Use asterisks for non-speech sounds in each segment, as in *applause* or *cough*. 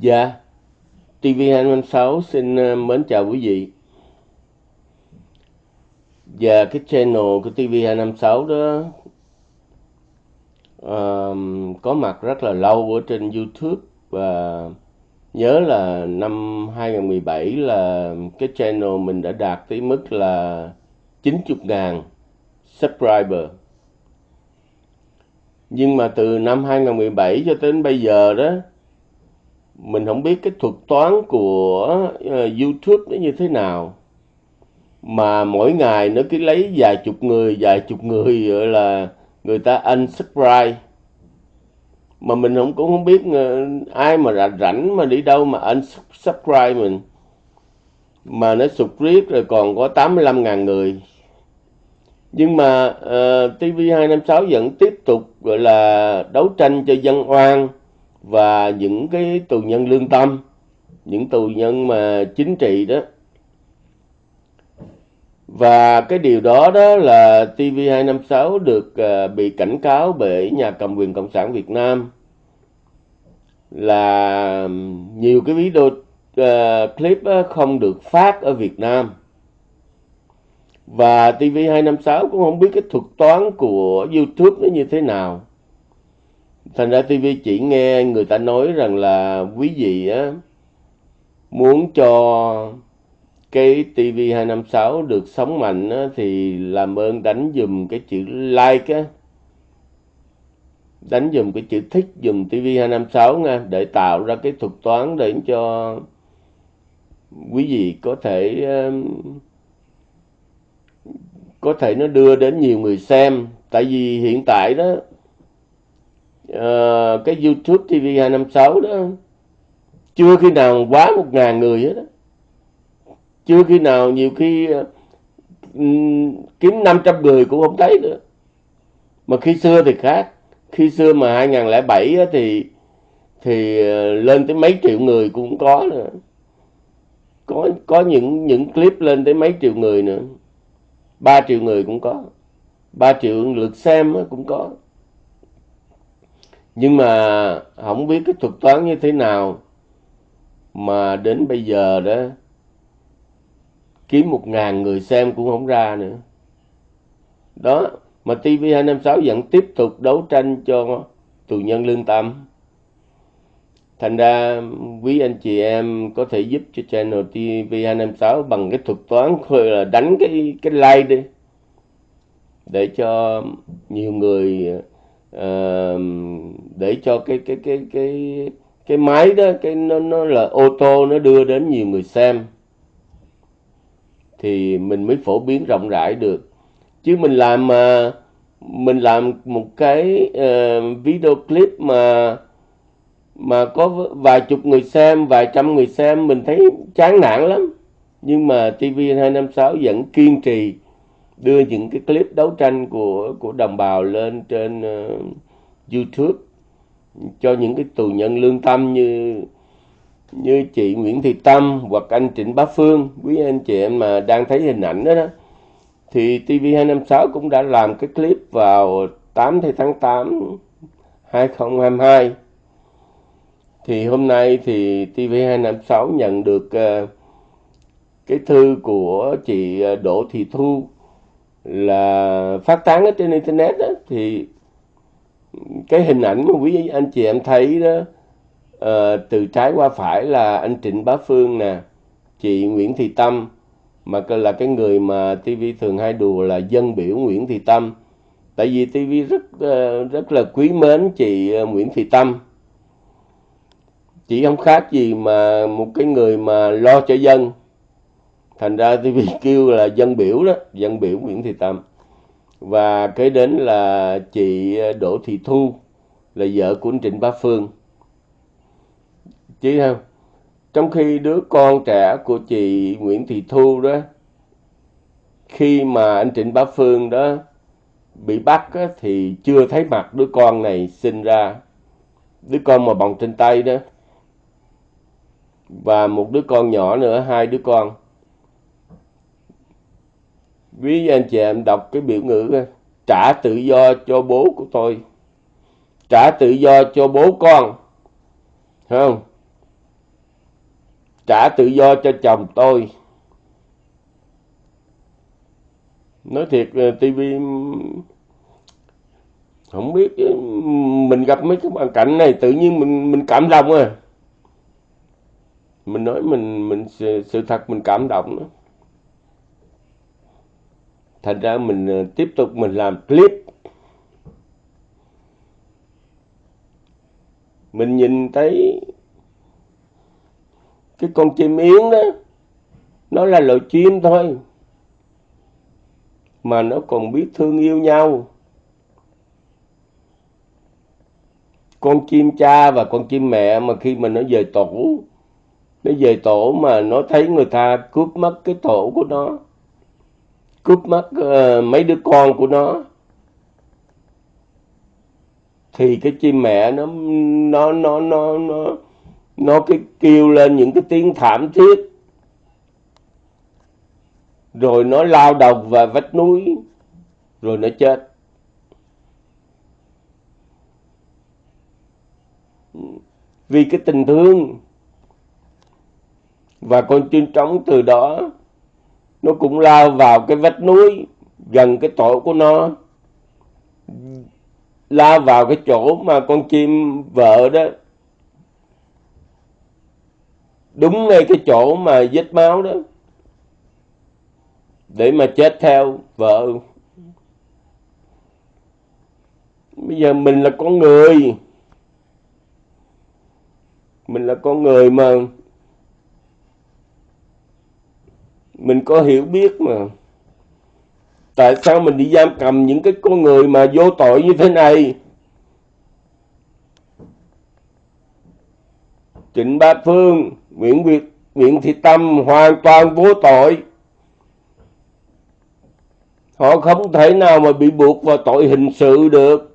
Dạ, TV256 xin ờ, mến chào quý vị. Và cái channel của TV256 đó um, có mặt rất là lâu ở trên YouTube và nhớ là năm 2017 là cái channel mình đã đạt tới mức là 90.000 subscriber. Nhưng mà từ năm 2017 cho đến bây giờ đó mình không biết cái thuật toán của ờ, YouTube nó như thế nào. Mà mỗi ngày nó cứ lấy vài chục người vài chục người gọi là người ta unsubscribe. Mà mình không cũng không biết ờ, ai mà rảnh rảnh mà đi đâu mà unsubscribe mình. Mà nó sụt riết rồi còn có 85.000 người. Nhưng mà ờ, uh, TV256 vẫn tiếp tục gọi là đấu tranh cho dân oan và những cái tù nhân lương tâm những tù nhân mà chính trị đó. Và cái điều đó đó là TV256 được uh, bị cảnh cáo bởi nhà cầm quyền Cộng sản Việt Nam là nhiều cái video uh, à, clip uh, không được phát ở Việt Nam. Và TV256 cũng không biết cái thuật toán của YouTube nó như thế nào thành ra TV chỉ nghe người ta nói rằng là quý vị á muốn cho cái TV256 được sống mạnh á, thì làm ơn đánh dùm cái chữ like á. Đánh dùm cái chữ thích dùm TV256 nha để tạo ra cái thuật toán để cho quý vị có thể có thể nó đưa đến nhiều người xem. Tại vì hiện tại đó uh, cái YouTube TV 256 đó chưa khi nào quá một ngàn người hết đó. chưa khi nào nhiều khi uh, kiếm 500 người cũng không thấy nữa. Mà khi xưa thì khác. Khi xưa mà 2007 á, thì thì ờ, lên tới mấy triệu người cũng có nữa. Có có những những clip lên tới mấy triệu người nữa. 3 triệu người cũng có. 3 triệu lượt xem cũng có nhưng mà không biết cái thuật toán như thế nào mà đến bây giờ đó kiếm một ngàn người xem cũng không ra nữa. Đó, mà TV256 vẫn tiếp tục đấu tranh cho tù nhân lương tâm. Thành ra quý anh chị em có thể giúp cho channel TV256 bằng cái thuật toán là đánh cái cái like đi, để cho nhiều người uh, để cho cái cái cái cái cái máy đó cái nó nó là ô tô nó đưa đến nhiều người xem. Thì mình mới phổ biến rộng rãi được. Chứ mình làm mà mình làm một cái uh, video clip mà mà có vài chục người xem vài trăm người xem mình thấy chán nản lắm. Nhưng mà TV256 vẫn kiên trì đưa những cái clip đấu tranh của của đồng bào lên trên uh, YouTube cho những cái tù nhân lương tâm như như chị Nguyễn Thị Tâm hoặc anh Trịnh Bá Phương. Quý anh chị em mà đang thấy hình ảnh đó, đó thì TV256 cũng đã làm cái clip vào 8 tháng 8 2022 thì hôm nay thì TV256 nhận được uh, cái thư của chị ờ, Đỗ Thị Thu là phát tán ở trên internet đó, thì cái hình ảnh mà quý anh chị em thấy đó uh, từ trái qua phải là anh Trịnh Bá Phương nè chị Nguyễn Thị Tâm mà là cái người mà TV thường hay đùa là dân biểu Nguyễn Thị Tâm. Tại vì TV rất uh, rất là quý mến chị ờ, Nguyễn Thị Tâm. Chị không khác gì mà một cái người mà lo cho dân thành ra TV kêu là dân biểu đó dân biểu Nguyễn Thị Tâm. Và kế đến là chị ờ, Đỗ Thị Thu là vợ của anh Trịnh Bá Phương. Chứ không trong khi đứa con trẻ của chị Nguyễn Thị Thu đó khi mà anh Trịnh Bá Phương đó bị bắt á, thì chưa thấy mặt đứa con này sinh ra. Đứa con mà bồng trên tay đó. Và một đứa con nhỏ nữa hai đứa con quý anh chị em đọc cái biểu ngữ trả tự do cho bố của tôi. Trả tự do cho bố con. Không? Trả tự do cho chồng tôi. Nói thiệt ờ, tivi không biết ờ, mình gặp mấy cái hoàn cảnh này tự nhiên mình mình cảm động à. Mình nói mình mình sự, sự thật mình cảm động đó thành ra mình ờ, tiếp tục mình làm clip. Mình nhìn thấy cái con chim yến đó, nó là loài chim thôi, mà nó còn biết thương yêu nhau. Con chim cha và con chim mẹ mà khi mà nó về tổ, nó về tổ mà nó thấy người ta cướp mất cái tổ của nó cướp mất uh, mấy đứa con của nó. Thì cái chim mẹ nó nó nó nó nó nó cái kêu lên những cái tiếng thảm thiết. Rồi nó lao đầu vào vách núi rồi nó chết. Vì cái tình thương và con chim trống từ đó nó cũng lao vào cái vách núi gần cái tổ của nó. Lao vào cái chỗ mà con chim vợ đó. Đúng ngay cái chỗ mà vết máu đó. Để mà chết theo vợ. Bây giờ mình là con người. Mình là con người mà mình có hiểu biết mà. Tại sao mình đi giam cầm những cái con người mà vô tội như thế này? Trịnh Ba Phương, Nguyễn Việt, Nguyễn Thị Tâm hoàn toàn vô tội. Họ không thể nào mà bị buộc vào tội hình sự được.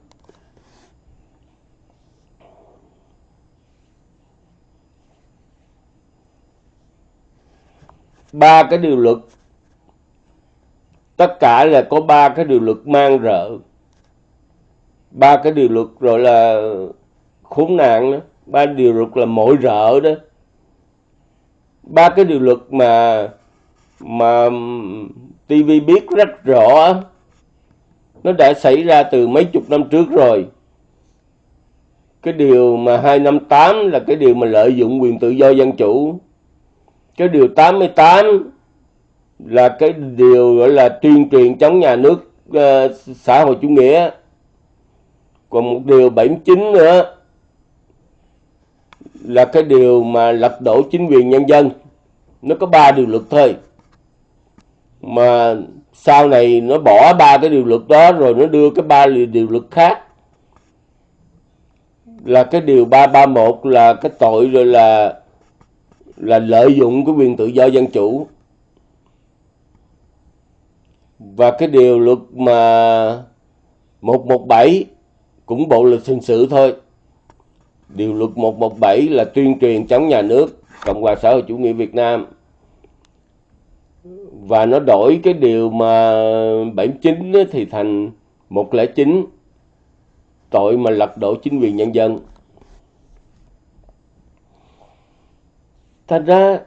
Ba cái điều luật. Tất cả là có ba cái điều luật mang rợ. Ba cái điều luật rồi là khốn nạn đó. Ba điều luật là mỗi rợ đó. Ba cái điều luật mà mà TV biết rất rõ, nó đã xảy ra từ mấy chục năm trước rồi. Cái điều mà 258 là cái điều mà lợi dụng quyền tự do dân chủ cái điều 88 là cái điều gọi là tuyên truyền chống nhà nước uh, xã hội chủ nghĩa. Còn một điều 79 nữa là cái điều mà lật đổ chính quyền nhân dân. Nó có ba điều luật thôi. Mà sau này nó bỏ ba cái điều luật đó rồi nó đưa cái ba điều luật khác. Là cái điều 331 là cái tội rồi là là lợi dụng cái quyền tự do dân chủ. Và cái điều luật mà 117 cũng bộ luật hình sự thôi. Điều luật 117 là tuyên truyền chống nhà nước, Cộng hòa xã hội chủ nghĩa Việt Nam. Và nó đổi cái điều mà 79 thì thành 109 tội mà lật đổ chính quyền nhân dân. Thật ra,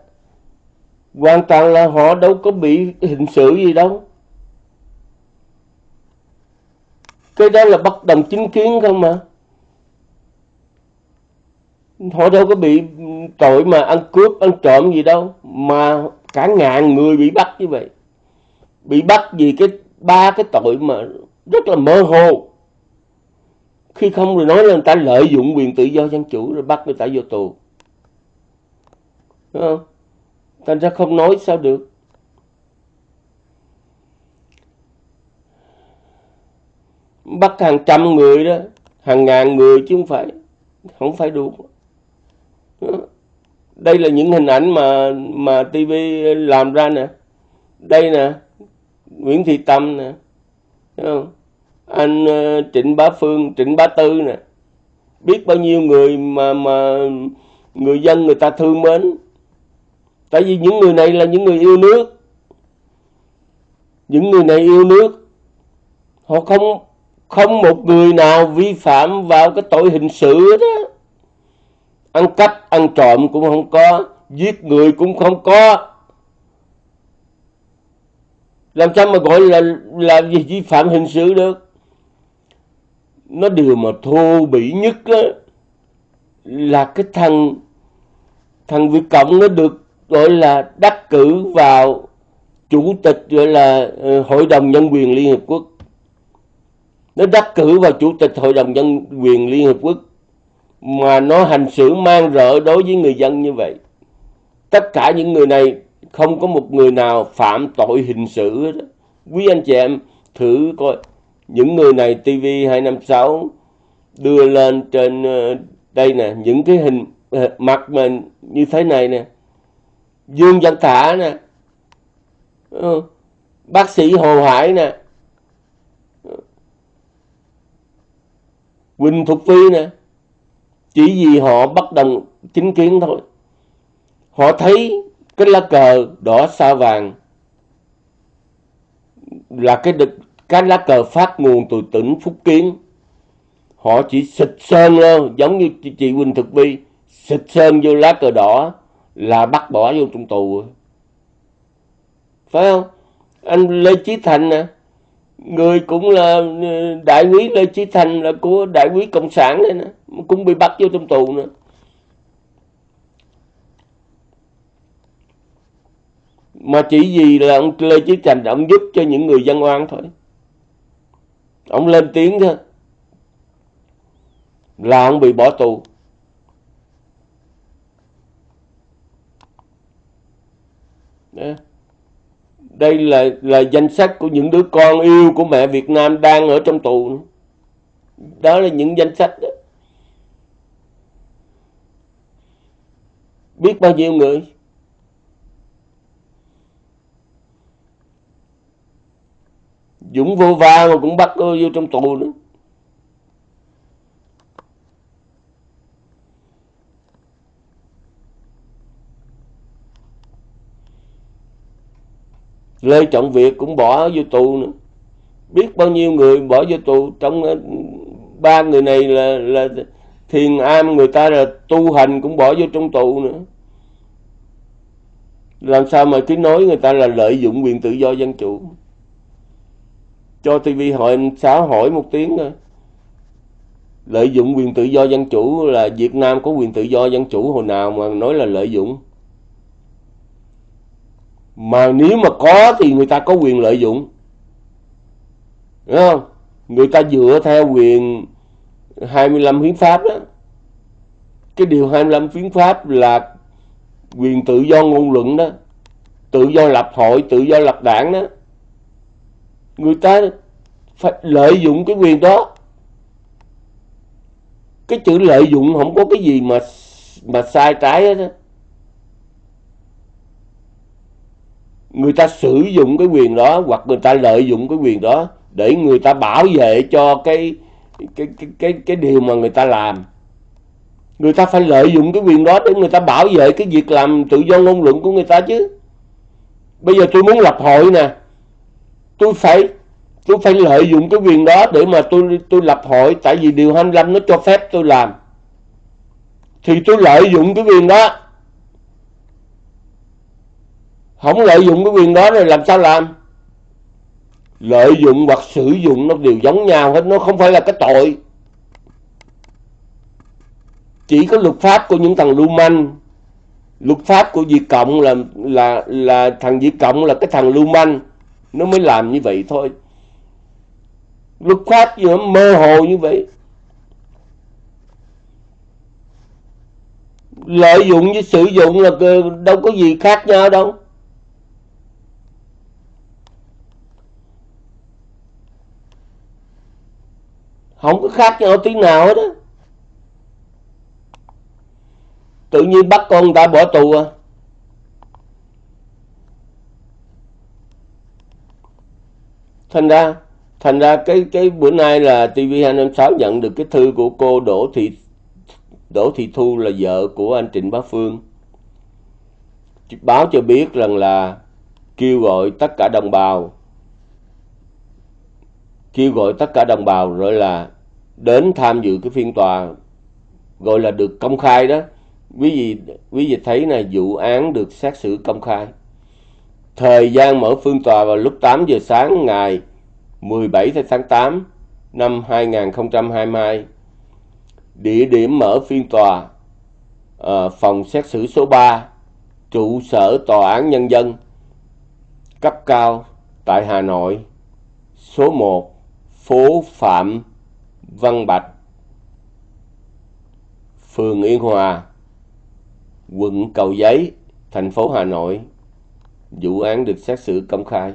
hoàn toàn là họ đâu có bị hình sự gì đâu. Cái đó là bất đồng chính kiến không mà. Họ đâu có bị tội mà ăn cướp, ăn trộm gì đâu, mà cả ngàn người bị bắt như vậy. Bị bắt vì cái ba cái tội mà rất là mơ hồ. Khi không rồi nói là người ta lợi dụng quyền tự do dân chủ rồi bắt người ta vô tù. Đúng không? Thành ra không nói sao được. Bắt hàng trăm người đó, hàng ngàn người chứ không phải, không phải đủ. Đây là những hình ảnh mà mà TV làm ra nè. Đây nè, Nguyễn Thị Tâm nè. Đúng không? Anh ờ, Trịnh Bá Phương, Trịnh Bá Tư nè. Biết bao nhiêu người mà mà người dân người ta thương mến tại vì những người này là những người yêu nước. Những người này yêu nước. Họ không không một người nào vi phạm vào cái tội hình sự đó ăn cắp ăn trộm cũng không có giết người cũng không có. Làm sao mà gọi là là gì vi phạm hình sự được? Nó điều mà thô bỉ nhất đó, là cái thằng thằng Việt Cộng nó được gọi là đắc cử vào chủ tịch, gọi là ờ, hội đồng nhân quyền Liên Hợp Quốc. Nó đắc cử vào chủ tịch hội đồng nhân quyền Liên Hợp Quốc mà nó hành xử mang rợ đối với người dân như vậy. Tất cả những người này không có một người nào phạm tội hình sự hết quý anh chị em thử coi. Những người này TV 256 đưa lên trên ờ, đây nè, những cái hình ờ, mặt mình như thế này nè. Dương Văn Thả nè ừ. bác sĩ Hồ Hải nè ừ, Quỳnh Thục Phi nè. Chỉ vì họ bất đồng chính kiến thôi. Họ thấy cái lá cờ đỏ sao vàng là cái cái lá cờ phát nguồn từ tỉnh Phúc Kiến. Họ chỉ xịt sơn lên giống như chị Quỳnh Thực Vi xịt sơn vô lá cờ đỏ là bắt bỏ vô trong tù. Phải không? Anh Lê Chí Thành nè. Người cũng là ừ, đại quý Lê Chí Thành là của đại quý cộng sản này nè. Cũng bị bắt vô trong tù nữa mà chỉ vì là ông Lê Chí Thành ông giúp cho những người dân oan thôi. Ông lên tiếng thôi. Là ông bị bỏ tù. Đây là là danh sách của những đứa con yêu của mẹ Việt Nam đang ở trong tù. Đó là những danh sách đó. Biết bao nhiêu người? Dũng vô va mà cũng bắt vô trong tù nữa. Lê Trọng Việt cũng bỏ vô tù nữa. Biết bao nhiêu người bỏ vô tù trong ờ, ba người này là là thiền am người ta là tu hành cũng bỏ vô trong tù nữa. Làm sao mà cứ nói người ta là lợi dụng quyền tự do dân chủ? Cho TV hỏi xã hỏi một tiếng thôi. Lợi dụng quyền tự do dân chủ là Việt Nam có quyền tự do dân chủ hồi nào mà nói là lợi dụng? Mà nếu mà có thì người ta có quyền lợi dụng Đúng không? Người ta dựa theo quyền 25 hiến pháp đó. Cái điều 25 hiến pháp là quyền tự do ngôn luận đó. Tự do lập hội, tự do lập đảng đó. Người ta phải lợi dụng cái quyền đó. Cái chữ lợi dụng không có cái gì mà mà sai trái hết đó. Người ta sử dụng cái quyền đó hoặc người ta lợi dụng cái quyền đó để người ta bảo vệ cho cái cái cái cái, cái điều mà người ta làm. Người ta phải lợi dụng cái quyền đó để người ta bảo vệ cái việc làm tự do ngôn luận của người ta chứ. Bây giờ tôi muốn lập hội nè. Tôi phải tôi phải lợi dụng cái quyền đó để mà tôi tôi lập hội tại vì điều 25 nó cho phép tôi làm. Thì tôi lợi dụng cái quyền đó không lợi dụng cái quyền đó rồi làm sao làm? Lợi dụng hoặc sử dụng nó đều giống nhau hết, nó không phải là cái tội. Chỉ có luật pháp của những thằng lưu manh luật pháp của Việt Cộng là là là thằng Việt Cộng là cái thằng lưu manh nó mới làm như vậy thôi. Luật pháp gì nó mơ hồ như vậy? Lợi dụng với sử dụng là đâu có gì khác nhau đâu. Không có khác nhau tí nào hết á. Tự nhiên bắt con người ta bỏ tù à. Thành ra thành ra cái cái bữa nay là TV 256 nhận được cái thư của cô Đỗ Thị Đỗ Thị Thu là vợ của anh Trịnh Bá Phương. Báo cho biết rằng là kêu gọi tất cả đồng bào kêu gọi tất cả đồng bào rồi là đến tham dự cái phiên tòa gọi là được công khai đó. Quý vị quý vị thấy là vụ án được xét xử công khai. Thời gian mở phiên tòa vào lúc 8 giờ sáng ngày 17 tháng 8 năm 2022 địa điểm mở phiên tòa à, phòng xét xử số 3 trụ sở tòa án nhân dân cấp cao tại Hà Nội số 1 phố Phạm Văn Bạch, phường Yên Hòa, quận Cầu Giấy, thành phố Hà Nội. Vụ án được xét xử công khai.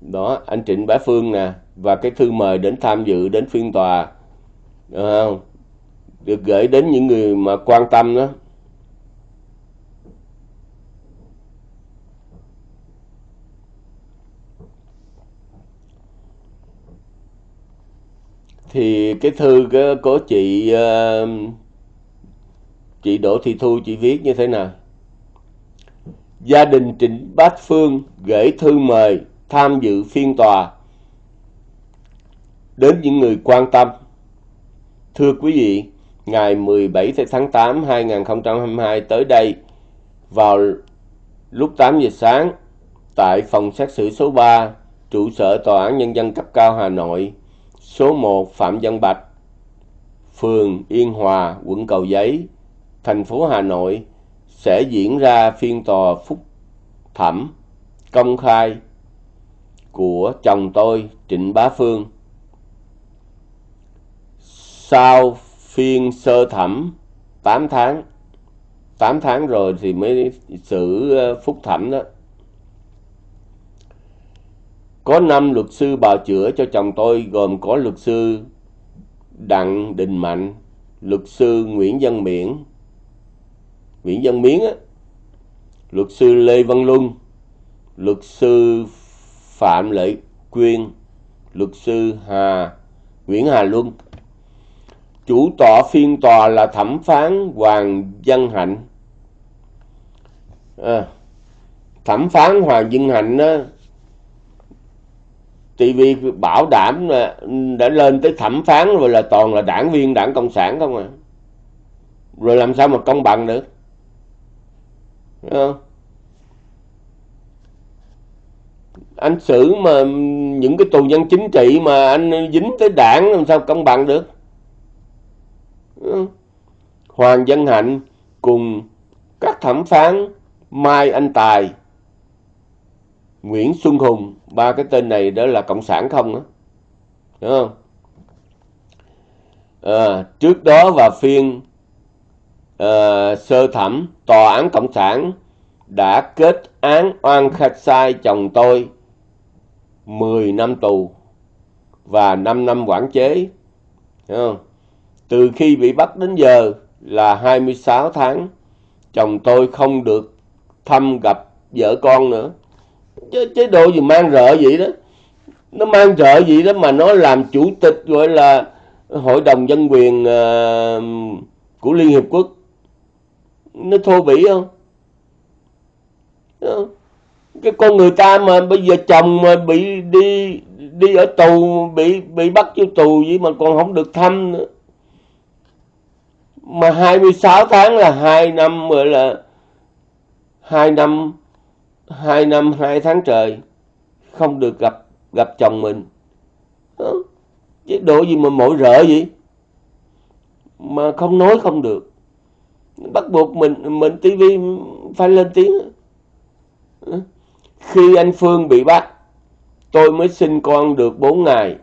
Đó, anh Trịnh Bá Phương nè, và cái thư mời đến tham dự, đến phiên tòa không? được gửi đến những người mà quan tâm đó. Thì cái thư của chị ờ, chị Đỗ Thị Thu, chị viết như thế nào? Gia đình Trịnh Bát Phương gửi thư mời tham dự phiên tòa. Đến những người quan tâm. Thưa quý vị, ngày 17 tháng 8 2022 tới đây, vào lúc 8 giờ sáng, tại phòng xét xử số 3 trụ sở tòa án nhân dân cấp cao Hà Nội số 1 Phạm Văn Bạch, phường Yên Hòa, quận Cầu Giấy, thành phố Hà Nội sẽ diễn ra phiên tòa phúc thẩm công khai của chồng tôi Trịnh Bá Phương. Sau phiên sơ thẩm 8 tháng, 8 tháng rồi thì mới xử ờ, phúc thẩm đó. Có 5 luật sư bào chữa cho chồng tôi gồm có luật sư Đặng Đình Mạnh, luật sư Nguyễn Văn Miễn, Nguyễn Văn Miến á, luật sư Lê Văn Luân, luật sư Phạm Lệ Quyên, luật sư Hà Nguyễn Hà Luân. Chủ tọa phiên tòa là thẩm phán Hoàng Văn Hạnh. À, thẩm phán Hoàng Văn Hạnh á, thì vì bảo đảm là đã lên tới thẩm phán rồi là toàn là đảng viên, đảng cộng sản không à. Rồi làm sao mà công bằng được? Không? anh xử mà những cái tù nhân chính trị mà anh dính tới đảng làm sao công bằng được? Hoàng Dân Hạnh cùng các thẩm phán Mai Anh Tài, Nguyễn Xuân Hùng ba cái tên này đó là cộng sản không á. Đúng không? À, trước đó và phiên à, sơ thẩm tòa án cộng sản đã kết án oan khách sai chồng tôi 10 năm tù và 5 năm quản chế. Đúng không? từ khi bị bắt đến giờ là 26 tháng chồng tôi không được thăm gặp vợ con nữa chế, chế độ gì mang rợ vậy đó. Nó mang rợ gì đó mà nó làm chủ tịch gọi là hội đồng dân quyền uh, của liên hiệp quốc. Nó thô bỉ không? Ờ. Cái con người ta mà bây giờ chồng mà bị đi đi ở tù bị bị bắt vô tù vậy mà còn không được thăm nữa. Mà 26 tháng là hai năm gọi là hai năm hai năm hai tháng trời, không được gặp gặp chồng mình. Đó. chế độ gì mà mỗi rợ vậy? Mà không nói không được. Bắt buộc mình mình tivi phải lên tiếng. Khi anh phương bị bắt, tôi mới sinh con được 4 ngày.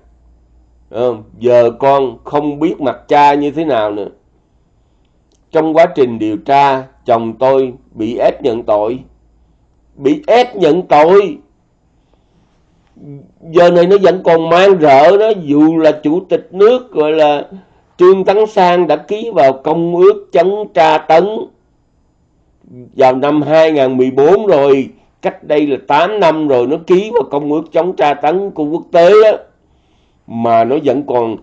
Ờ, giờ con không biết mặt cha như thế nào nữa. Trong quá trình điều tra, chồng tôi bị ép nhận tội bị ép nhận tội. Giờ này nó vẫn còn mang rợ đó, dù là chủ tịch nước, gọi là trương tấn sang đã ký vào công ước chống tra tấn vào năm 2014 rồi. Cách đây là 8 năm rồi nó ký vào công ước chống tra tấn của quốc tế đó. Mà nó vẫn còn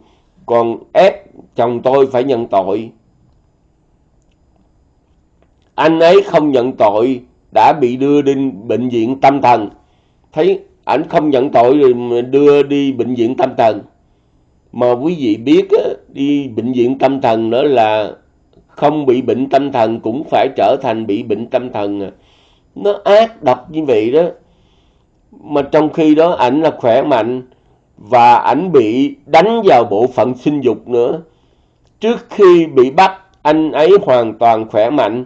còn ép chồng tôi phải nhận tội. Anh ấy không nhận tội đã bị đưa đi bệnh viện tâm thần. Thấy ảnh không nhận tội rồi đưa đi bệnh viện tâm thần. Mà quý vị biết đi bệnh viện tâm thần nữa là không bị bệnh tâm thần cũng phải trở thành bị bệnh tâm thần à. nó ác độc như vậy đó. Mà trong khi đó ảnh là khỏe mạnh và ảnh bị đánh vào bộ phận sinh dục nữa. Trước khi bị bắt, anh ấy hoàn toàn khỏe mạnh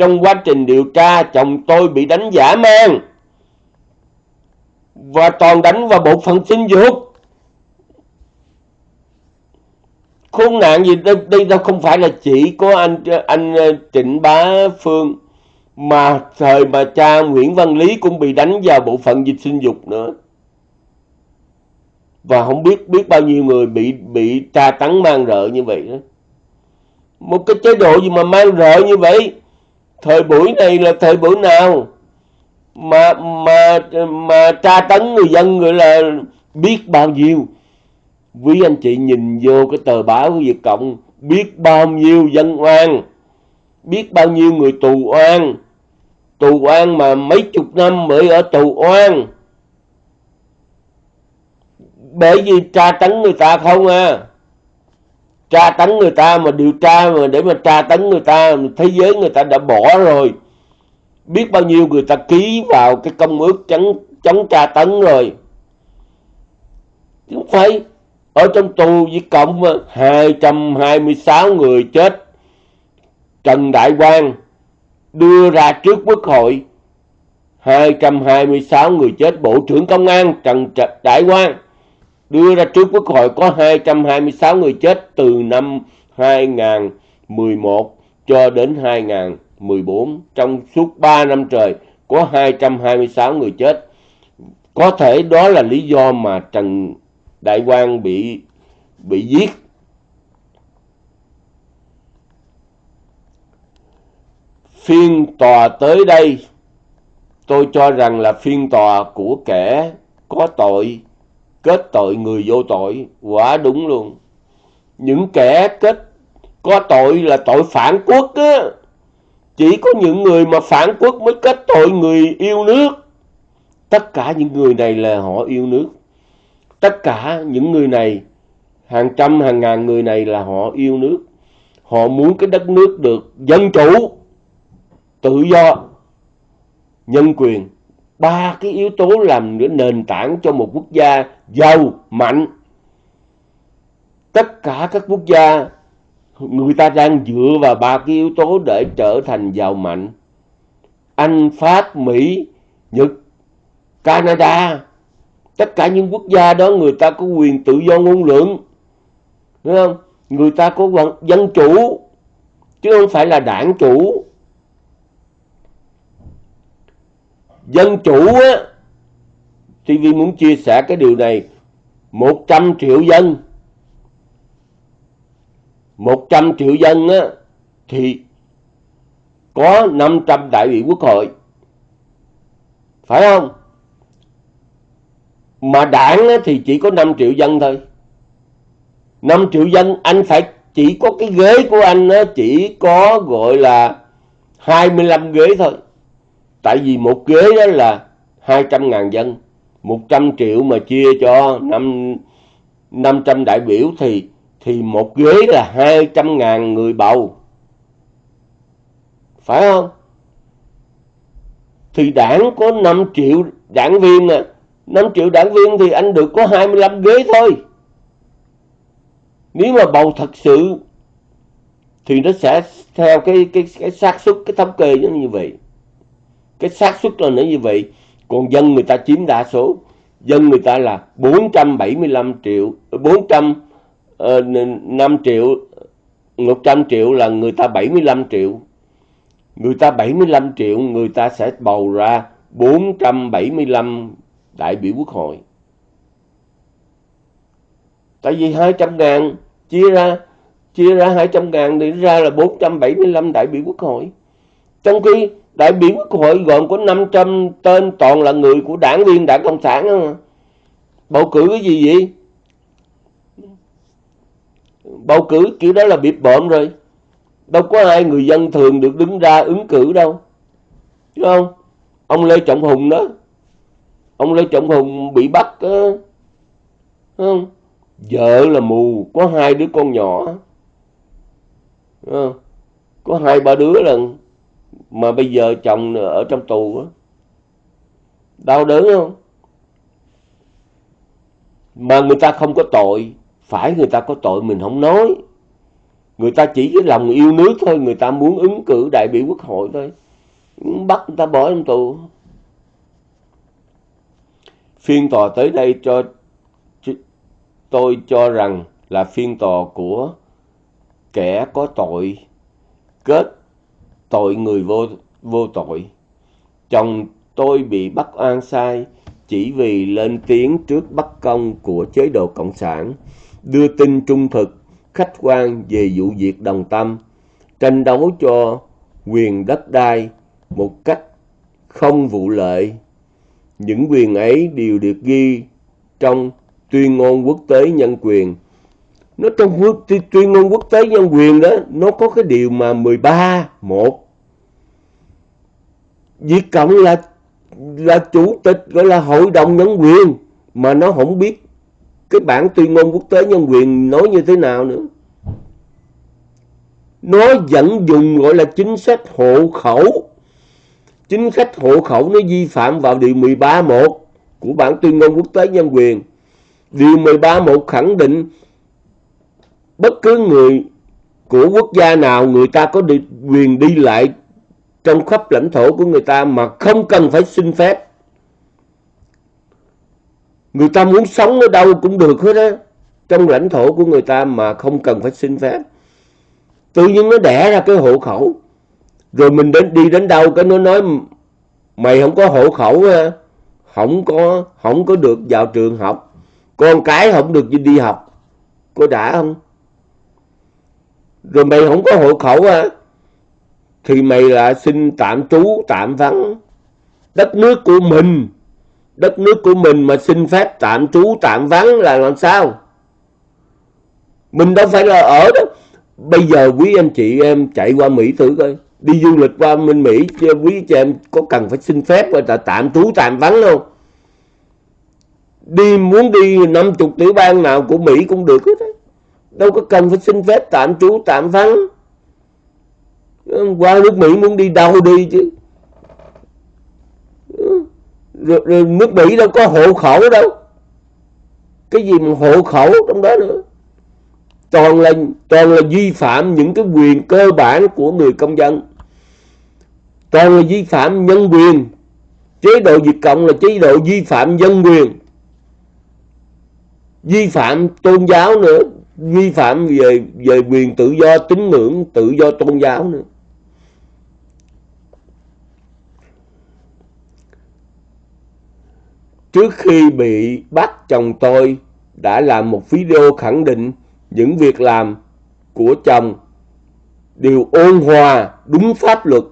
trong quá trình điều tra chồng tôi bị đánh giả mang. Và toàn đánh vào bộ phận sinh dục. Khốn nạn gì đây, đây đâu không phải là chỉ có anh anh ờ, Trịnh Bá Phương mà thời mà cha Nguyễn Văn Lý cũng bị đánh vào bộ phận dịch sinh dục nữa. Và không biết biết bao nhiêu người bị bị tra tấn mang rợ như vậy đó. Một cái chế độ gì mà mang rợ như vậy? Thời buổi này là thời buổi nào? Mà mà mà tra tấn người dân người là biết bao nhiêu? Quý anh chị nhìn vô cái tờ báo của Việt Cộng, biết bao nhiêu dân oan, biết bao nhiêu người tù oan. Tù oan mà mấy chục năm mới ở tù oan. Bởi vì tra tấn người ta không à tra tấn người ta, mà điều tra mà để mà tra tấn người ta thế giới người ta đã bỏ rồi. Biết bao nhiêu người ta ký vào cái công ước chống chống tra tấn rồi. Không phải, ở trong tù với Cộng 226 người chết. Trần Đại Quang đưa ra trước quốc hội 226 người chết. Bộ trưởng Công an Trần Đại Quang đưa ra trước quốc hội có 226 người chết từ năm 2011 cho đến 2014 trong suốt 3 năm trời, có 226 người chết. Có thể đó là lý do mà Trần Đại Quang bị bị giết. Phiên tòa tới đây, tôi cho rằng là phiên tòa của kẻ có tội kết tội người vô tội, quả đúng luôn. Những kẻ kết, có tội là tội phản quốc á. Chỉ có những người mà phản quốc mới kết tội người yêu nước. Tất cả những người này là họ yêu nước. Tất cả những người này, hàng trăm, hàng ngàn người này là họ yêu nước. Họ muốn cái đất nước được dân chủ, tự do, nhân quyền ba cái yếu tố làm nữa nền tảng cho một quốc gia giàu, mạnh. Tất cả các quốc gia, người ta đang dựa vào ba cái yếu tố để trở thành giàu, mạnh. Anh, pháp, mỹ, nhật, canada, tất cả những quốc gia đó người ta có quyền tự do ngôn luận, đúng không? Người ta có dân chủ, chứ không phải là đảng chủ. Dân chủ á TV muốn chia sẻ cái điều này 100 triệu dân. 100 triệu dân á thì có 500 đại biểu quốc hội. Phải không? Mà đảng á, thì chỉ có 5 triệu dân thôi. 5 triệu dân anh phải chỉ có cái ghế của anh á, chỉ có gọi là 25 ghế thôi tại vì một ghế đó là 200.000 dân 100 triệu mà chia cho 5, 500 đại biểu thì thì một ghế là 200.000 người bầu. Phải không? Thì đảng có 5 triệu đảng viên à. 5 triệu đảng viên thì anh được có 25 ghế thôi. Nếu mà bầu thật sự thì nó sẽ theo cái cái cái xác suất cái thống kê như vậy cái xác suất là nó như vậy còn dân người ta chiếm đa số. Dân người ta là 475 triệu 400 uh, 5 triệu 100 triệu là người ta 75 triệu. Người ta 75 triệu người ta sẽ bầu ra 475 đại biểu quốc hội. Tại vì 200 ngàn chia ra chia ra 200 ngàn thì ra là 475 đại biểu quốc hội. Trong khi đại biểu quốc hội gồm có 500 tên toàn là người của đảng viên đảng cộng sản đó bầu cử cái gì vậy? Bầu cử kiểu đó là bịp bợm rồi. Đâu có ai người dân thường được đứng ra ứng cử đâu. Đúng không? Ông lê trọng hùng đó. Ông lê trọng hùng bị bắt uh, không? Vợ là mù có hai đứa con nhỏ. Có hai ba đứa lần mà bây giờ chồng ở trong tù đó. đau đớn không? Mà người ta không có tội, phải người ta có tội, mình không nói. Người ta chỉ cái lòng yêu nước thôi, người ta muốn ứng cử đại biểu quốc hội thôi. Bắt người ta bỏ trong tù. Phiên tòa tới đây cho, tôi cho rằng là phiên tòa của kẻ có tội, kết tội người vô vô tội. Chồng tôi bị bắt oan sai chỉ vì lên tiếng trước bất công của chế độ cộng sản, đưa tin trung thực, khách quan về vụ việc đồng tâm, tranh đấu cho quyền đất đai một cách không vụ lợi. Những quyền ấy đều được ghi trong tuyên ngôn quốc tế nhân quyền nó trong quốc tuyên ngôn quốc tế nhân quyền đó, nó có cái điều mà 13 một. Việt Cộng là là chủ tịch, gọi là hội đồng nhân quyền, mà nó không biết cái bản tuyên ngôn quốc tế nhân quyền nói như thế nào nữa. Nó vẫn dùng gọi là chính sách hộ khẩu. Chính sách hộ khẩu nó vi phạm vào điều 13.1 của bản tuyên ngôn quốc tế nhân quyền. Điều 13.1 khẳng định bất cứ người của quốc gia nào, người ta có được quyền đi lại trong khắp lãnh thổ của người ta mà không cần phải xin phép. Người ta muốn sống ở đâu cũng được hết á, trong lãnh thổ của người ta mà không cần phải xin phép. Tự nhiên nó đẻ ra cái hộ khẩu. Rồi mình đến, đi đến đâu cái nó nói, mày không có hộ khẩu không có không có được vào trường học. Con cái không được đi học. Có đã không? Rồi mày không có hộ khẩu à? Thì mày là xin tạm trú, tạm vắng. Đất nước của mình, đất nước của mình mà xin phép tạm trú, tạm vắng là làm sao? Mình đâu phải là ở đó. Bây giờ quý anh chị em chạy qua Mỹ thử coi. Đi du lịch qua bên Mỹ quý chị em có cần phải xin phép là tạm trú, tạm vắng không? Đi muốn đi 50 tiểu bang nào của Mỹ cũng được hết đâu có cần phải xin phép tạm trú tạm vắng. Qua nước Mỹ muốn đi đâu đi chứ? Rồi, rồi nước Mỹ đâu có hộ khẩu đâu. Cái gì mà hộ khẩu trong đó nữa? Toàn là toàn là vi phạm những cái quyền cơ bản của người công dân. Toàn là vi phạm nhân quyền. Chế độ diệt Cộng là chế độ vi phạm dân quyền. Vi phạm tôn giáo nữa vi phạm về về quyền tự do tín ngưỡng, tự do tôn giáo nữa trước khi bị bắt, chồng tôi đã làm một video khẳng định những việc làm của chồng đều ôn hòa, đúng pháp luật,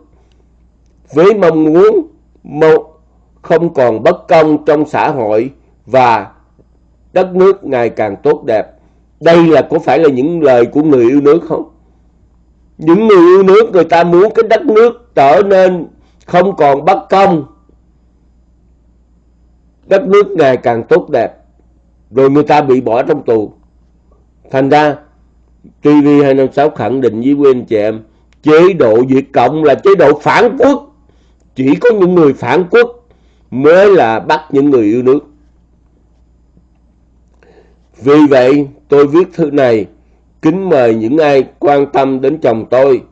với mong muốn một không còn bất công trong xã hội và đất nước ngày càng tốt đẹp. Đây là có phải là những lời của người yêu nước không? Những người yêu nước người ta muốn cái đất nước trở nên không còn bất công. Đất nước ngày càng tốt đẹp. Rồi người ta bị bỏ trong tù. Thành ra TV256 khẳng định với quý anh chị em, chế độ Việt Cộng là chế độ phản quốc. Chỉ có những người phản quốc mới là bắt những người yêu nước. Vì vậy, tôi viết thư này kính mời những ai quan tâm đến chồng tôi,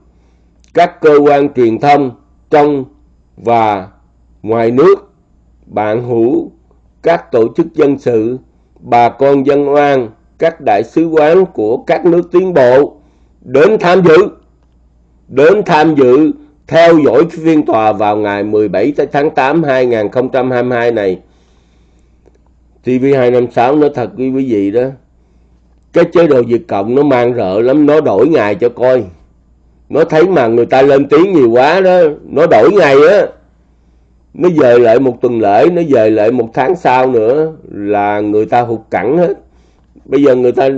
các cơ quan truyền thông trong và ngoài nước, bạn hữu, các tổ chức dân sự, bà con dân oan, các đại sứ quán của các nước tiến bộ đến tham dự, đến tham dự theo dõi phiên tòa vào ngày 17 tháng 8 2022 này. TV256 nó thật quý quý vị đó cái chế độ Việt Cộng nó mang rợ lắm nó đổi ngày cho coi. Nó thấy mà người ta lên tiếng nhiều quá đó nó đổi ngày á. Nó về lại một tuần lễ nó về lại một tháng sau nữa là người ta hụt cẳng hết. Bây giờ người ta ừ,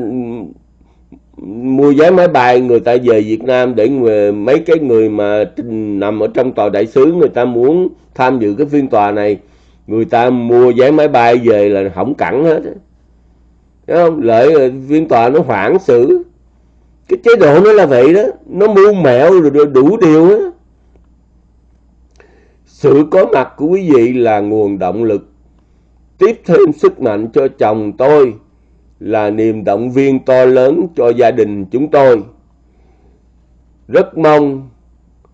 mua vé máy bay người ta về Việt Nam để người, mấy cái người mà nằm ở trong tòa đại sứ người ta muốn tham dự cái phiên tòa này người ta mua vé máy bay về là hỏng cẳng hết Thấy không? Lợi viên tòa nó hoãn xử. Cái chế độ nó là vậy đó. Nó mưu mẹo rồi đủ điều á. Sự có mặt của quý vị là nguồn động lực. Tiếp thêm sức mạnh cho chồng tôi là niềm động viên to lớn cho gia đình chúng tôi. Rất mong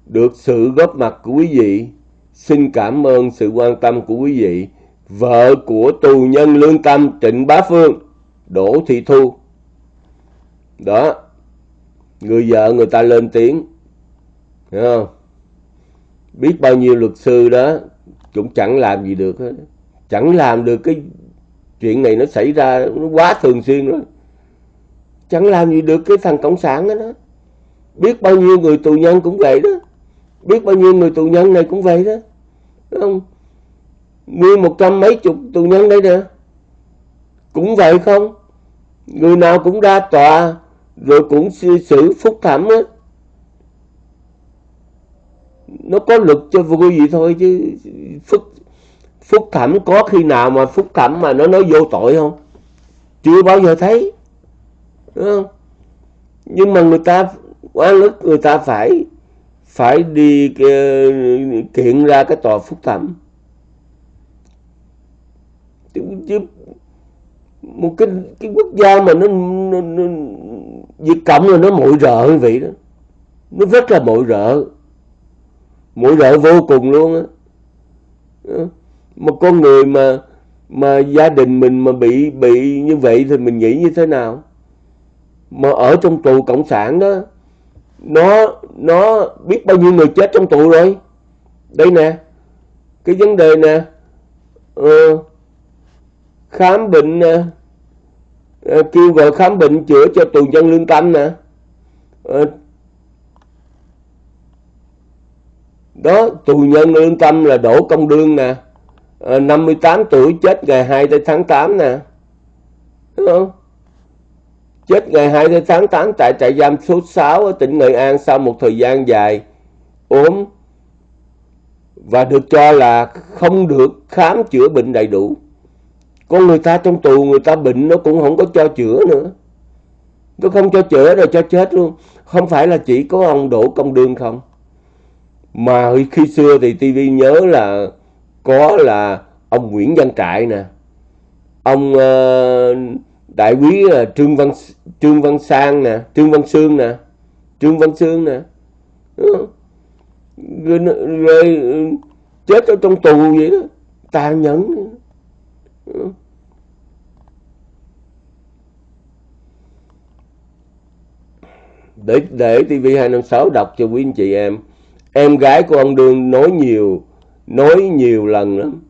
được sự góp mặt của quý vị xin cảm ơn sự quan tâm của quý vị. Vợ của tù nhân lương tâm trịnh bá phương đỗ thị thu. Đó người vợ người ta lên tiếng hiểu không? Biết bao nhiêu luật sư đó cũng chẳng làm gì được hết. Chẳng làm được cái chuyện này nó xảy ra nó quá thường xuyên rồi chẳng làm gì được cái thằng cộng sản đó, đó. Biết bao nhiêu người tù nhân cũng vậy đó biết bao nhiêu người tù nhân này cũng vậy đó. Đúng không? Nguyên một trăm mấy chục tù nhân đây nè. Cũng vậy không? Người nào cũng ra tòa, rồi cũng xử phúc thẩm á. Nó có luật cho vui gì thôi chứ phúc phúc thẩm có khi nào mà phúc thẩm mà nó nói vô tội không? Chưa bao giờ thấy. Đúng không? Nhưng mà người ta quá ức người ta phải phải đi kiện ra cái tòa phúc thẩm. Chứ một cái cái quốc gia mà nó, nó, nó Việt Cộng là nó mội rợ như vậy đó. Nó rất là mội rợ. Mội rợ vô cùng luôn á. Một con người mà mà gia đình mình mà bị bị như vậy thì mình nghĩ như thế nào? Mà ở trong tù cộng sản đó nó nó biết bao nhiêu người chết trong tù rồi. Đây nè cái vấn đề nè ờ, khám bệnh uh, kêu gọi khám bệnh chữa cho tù nhân lương tâm nè. Ờ, đó tù nhân lương tâm là đổ công đương nè. Ờ, 58 tuổi chết ngày 2 tháng 8 nè. Đúng không? Chết ngày 2 tháng 8 tại trại giam số 6 ở tỉnh Nghệ An sau một thời gian dài ốm và được cho là không được khám chữa bệnh đầy đủ. Con người ta trong tù người ta bệnh nó cũng không có cho chữa nữa. Nó không cho chữa rồi cho chết luôn. Không phải là chỉ có ông Đỗ Công Đương không. Mà khi xưa thì TV nhớ là có là ông Nguyễn Văn Trại nè. Ông uh, đại quý là trương văn trương văn sang nè trương văn sương nè trương văn sương nè rồi, rồi ừ, chết ở trong tù vậy đó tàn nhẫn để để TV 256 đọc cho quý anh chị em. Em gái của ông Đương nói nhiều nói nhiều lần lắm.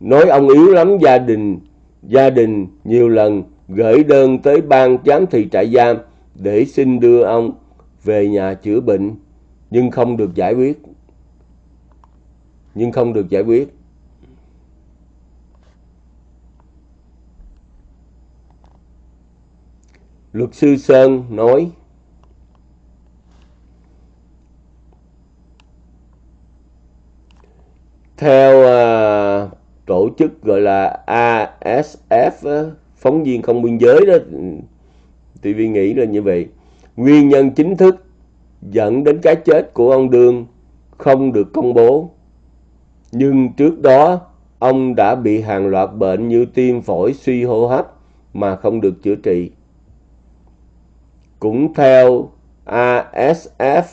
Nói ông yếu lắm gia đình gia đình nhiều lần gửi đơn tới ban giám thị trại giam để xin đưa ông về nhà chữa bệnh nhưng không được giải quyết. Nhưng không được giải quyết. Luật sư sơn nói theo uh, tổ chức gọi là ASF phóng viên không biên giới đó ừ, TV nghĩ là như vậy. Nguyên nhân chính thức dẫn đến cái chết của ông Đương không được công bố. Nhưng trước đó ông đã bị hàng loạt bệnh như tim phổi suy hô hấp mà không được chữa trị. Cũng theo ASF uh,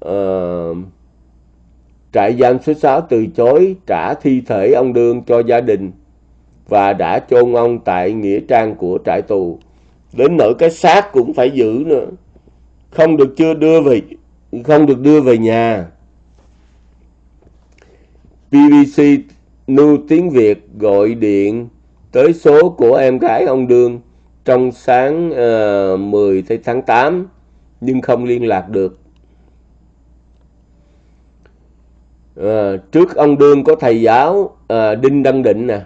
ờ, trại giam số 6 từ chối trả thi thể ông Đương cho gia đình và đã chôn ông tại nghĩa trang của trại tù. Đến nỗi cái xác cũng phải giữ nữa. Không được chưa đưa về không được đưa về nhà. BBC New Tiếng Việt gọi điện tới số của em gái ông Đương trong sáng ờ, uh, 10 tháng 8 nhưng không liên lạc được. À, trước ông Đương có thầy giáo à, Đinh Đăng Định nè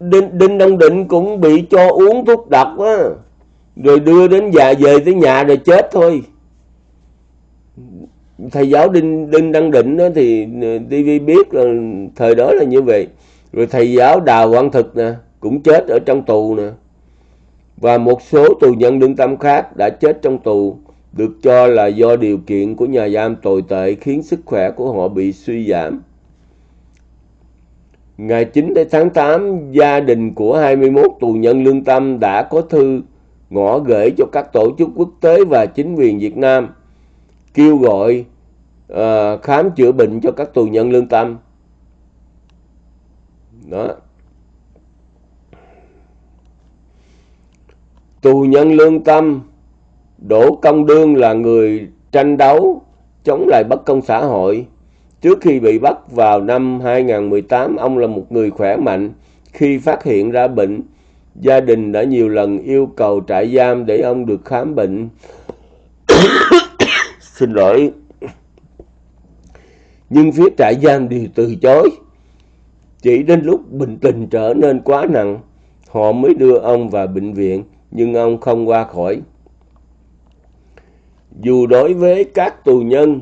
Đinh, Đinh Đăng Định cũng bị cho uống thuốc độc á. Rồi đưa đến già về tới nhà rồi chết thôi. Thầy giáo Đinh Đinh Đăng Định đó thì ờ, TV biết là thời đó là như vậy. Rồi thầy giáo Đào Quang Thực nè cũng chết ở trong tù nè. Và một số tù nhân lương tâm khác đã chết trong tù được cho là do điều kiện của nhà giam tồi tệ khiến sức khỏe của họ bị suy giảm. Ngày 9 tháng 8, gia đình của 21 tù nhân lương tâm đã có thư ngõ gửi cho các tổ chức quốc tế và chính quyền Việt Nam kêu gọi uh, khám chữa bệnh cho các tù nhân lương tâm. Đó. Tù nhân lương tâm Đỗ Công Đương là người tranh đấu chống lại bất công xã hội. Trước khi bị bắt vào năm 2018, ông là một người khỏe mạnh. Khi phát hiện ra bệnh, gia đình đã nhiều lần yêu cầu trại giam để ông được khám bệnh. *coughs* Xin lỗi. Nhưng phía trại giam đều từ chối. Chỉ đến lúc bệnh tình trở nên quá nặng, họ mới đưa ông vào bệnh viện, nhưng ông không qua khỏi dù đối với các tù nhân,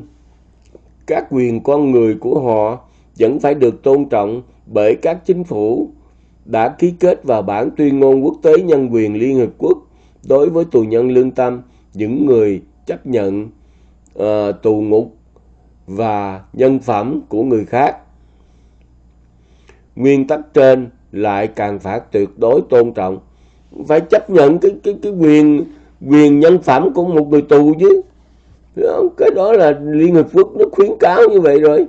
các quyền con người của họ vẫn phải được tôn trọng bởi các chính phủ đã ký kết vào bản tuyên ngôn quốc tế nhân quyền Liên Hợp Quốc đối với tù nhân lương tâm, những người chấp nhận uh, tù ngục và nhân phẩm của người khác. Nguyên tắc trên lại càng phải tuyệt đối tôn trọng, phải chấp nhận cái cái cái quyền quyền nhân phẩm của một người tù chứ cái đó là Liên Hợp Quốc nó khuyến cáo như vậy rồi